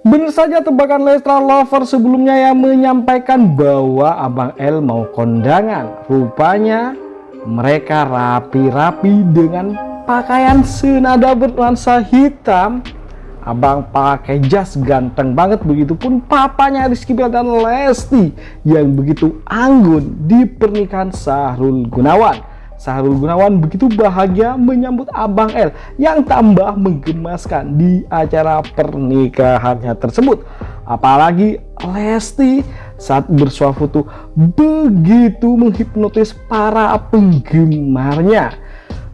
Benar saja tebakan Leslar Lover sebelumnya yang menyampaikan bahwa Abang L mau kondangan. Rupanya mereka rapi-rapi dengan pakaian senada bernuansa hitam. Abang pakai jas ganteng banget begitupun papanya Rizky Bilar dan Lesti yang begitu anggun di pernikahan Sahrul Gunawan. Sahrul Gunawan begitu bahagia menyambut Abang L yang tambah menggemaskan di acara pernikahannya tersebut. Apalagi Lesti saat bersuah foto begitu menghipnotis para penggemarnya.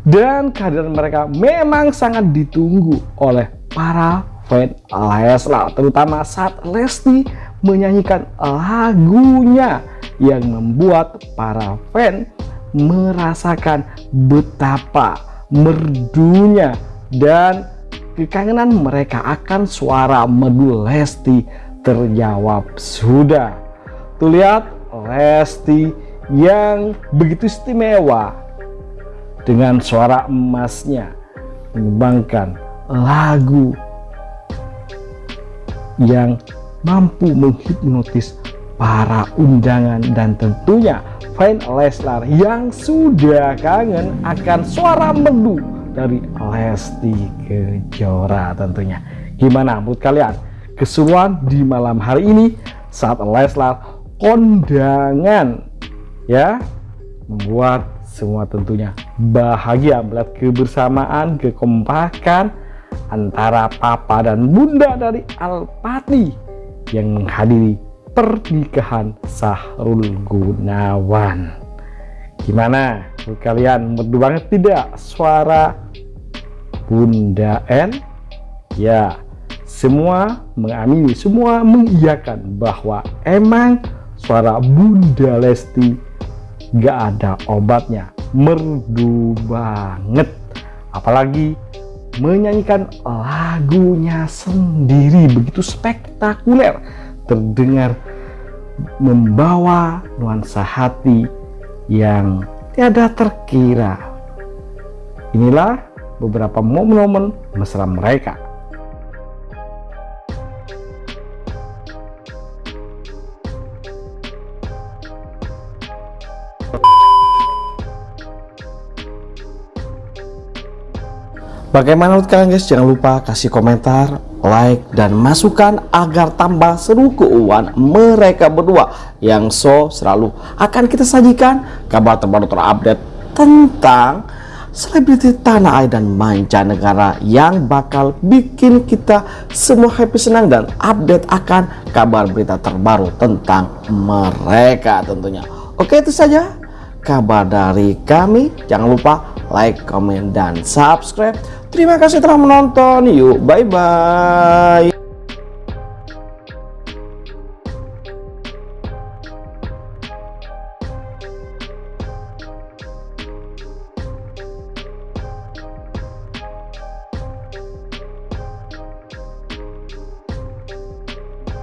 Dan kehadiran mereka memang sangat ditunggu oleh para fan Leslar. Terutama saat Lesti menyanyikan lagunya yang membuat para fan merasakan betapa merdunya dan kekangenan mereka akan suara merdu Lesti terjawab sudah. Tuh lihat Lesti yang begitu istimewa dengan suara emasnya menyumbangkan lagu yang mampu menghipnotis para undangan dan tentunya fan Leslar yang sudah kangen akan suara merdu dari Lesti Kejora tentunya. Gimana menurut kalian keseruan di malam hari ini saat Leslar kondangan ya membuat semua tentunya bahagia melihat kebersamaan kekompakan antara papa dan bunda dari Alpati yang menghadiri pernikahan Sahrul Gunawan. Gimana? Kalian merdu banget tidak suara Bunda N? Ya semua mengamini semua mengiyakan bahwa emang suara Bunda Lesti gak ada obatnya. Merdu banget. Apalagi menyanyikan lagunya sendiri begitu spektakuler terdengar membawa nuansa hati yang tiada terkira. Inilah beberapa momen-momen mesra mereka. Bagaimana menurut kalian guys? Jangan lupa kasih komentar, like, dan masukan agar tambah seru keuangan mereka berdua yang so selalu akan kita sajikan kabar terbaru terupdate tentang selebriti tanah air dan mancanegara yang bakal bikin kita semua happy senang dan update akan kabar berita terbaru tentang mereka tentunya. Oke itu saja kabar dari kami. Jangan lupa like, comment, dan subscribe. Terima kasih telah menonton. Yuk, bye-bye.